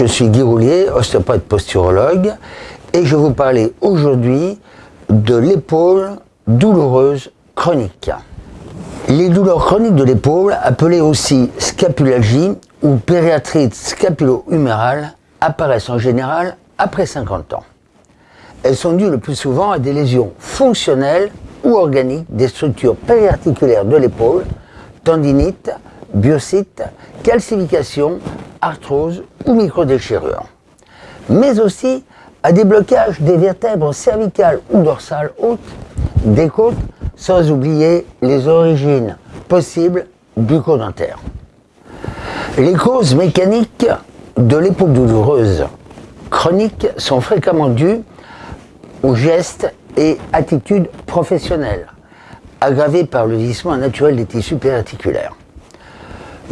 je suis Guy Roulier, ostéopathe posturologue, et je vais vous parler aujourd'hui de l'épaule douloureuse chronique. Les douleurs chroniques de l'épaule, appelées aussi scapulalgie ou périatrite scapulo-humérale, apparaissent en général après 50 ans. Elles sont dues le plus souvent à des lésions fonctionnelles ou organiques des structures périarticulaires de l'épaule, tendinite, biocyte, calcification, arthrose ou microdéchirure. Mais aussi à des blocages des vertèbres cervicales ou dorsales hautes, des côtes, sans oublier les origines possibles bucco-dentaires. Les causes mécaniques de l'épaule douloureuse chronique sont fréquemment dues aux gestes et attitudes professionnelles, aggravées par le vieillissement naturel des tissus périarticulaires.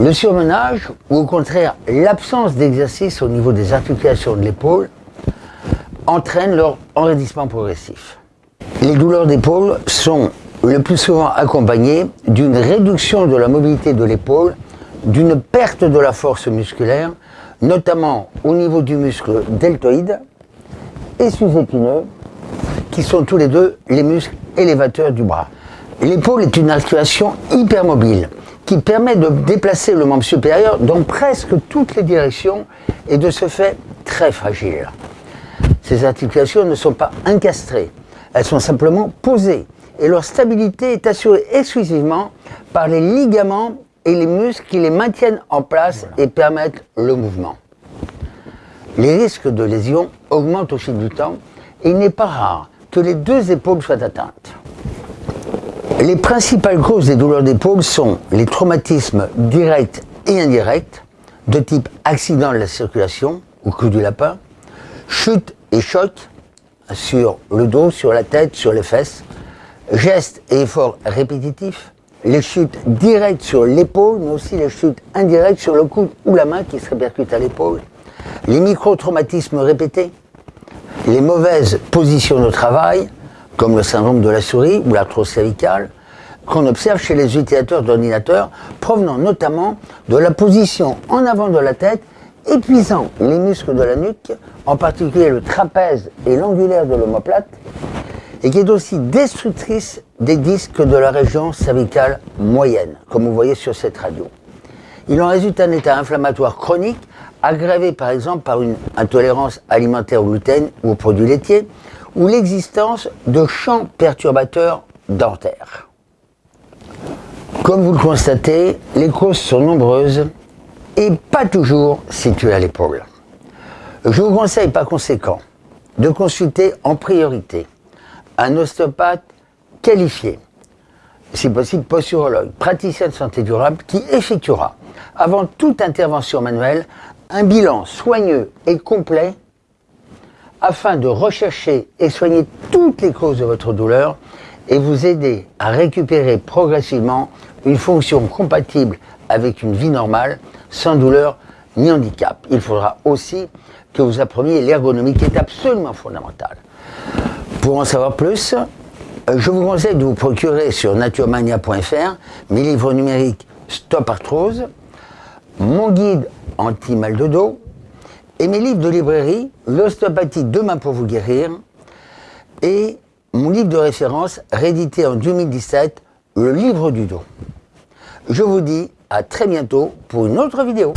Le surmenage, ou au contraire l'absence d'exercice au niveau des articulations de l'épaule, entraîne leur enraidissement progressif. Les douleurs d'épaule sont le plus souvent accompagnées d'une réduction de la mobilité de l'épaule, d'une perte de la force musculaire, notamment au niveau du muscle deltoïde et sous-épineux, qui sont tous les deux les muscles élévateurs du bras. L'épaule est une articulation hypermobile qui permet de déplacer le membre supérieur dans presque toutes les directions et de ce fait très fragile. Ces articulations ne sont pas incastrées, elles sont simplement posées et leur stabilité est assurée exclusivement par les ligaments et les muscles qui les maintiennent en place et permettent le mouvement. Les risques de lésion augmentent au fil du temps et il n'est pas rare que les deux épaules soient atteintes. Les principales causes des douleurs d'épaule sont les traumatismes directs et indirects, de type accident de la circulation ou coup du lapin, chute et choc sur le dos, sur la tête, sur les fesses, gestes et efforts répétitifs, les chutes directes sur l'épaule, mais aussi les chutes indirectes sur le coude ou la main qui se répercutent à l'épaule, les micro-traumatismes répétés, les mauvaises positions de travail, comme le syndrome de la souris ou l'arthrose cervicale, qu'on observe chez les utilisateurs d'ordinateurs, provenant notamment de la position en avant de la tête, épuisant les muscles de la nuque, en particulier le trapèze et l'angulaire de l'omoplate, et qui est aussi destructrice des disques de la région cervicale moyenne, comme vous voyez sur cette radio. Il en résulte un état inflammatoire chronique, aggravé par exemple par une intolérance alimentaire au gluten ou aux produits laitiers, ou l'existence de champs perturbateurs dentaires. Comme vous le constatez, les causes sont nombreuses et pas toujours situées à l'épaule. Je vous conseille par conséquent de consulter en priorité un ostéopathe qualifié, si possible posturologue, praticien de santé durable, qui effectuera, avant toute intervention manuelle, un bilan soigneux et complet afin de rechercher et soigner toutes les causes de votre douleur et vous aider à récupérer progressivement une fonction compatible avec une vie normale, sans douleur ni handicap. Il faudra aussi que vous appreniez l'ergonomie qui est absolument fondamentale. Pour en savoir plus, je vous conseille de vous procurer sur naturemania.fr mes livres numériques Stop Arthrose, mon guide anti-mal de dos, et mes livres de librairie, L'ostéopathie demain pour vous guérir, et mon livre de référence, réédité en 2017, Le livre du dos. Je vous dis à très bientôt pour une autre vidéo.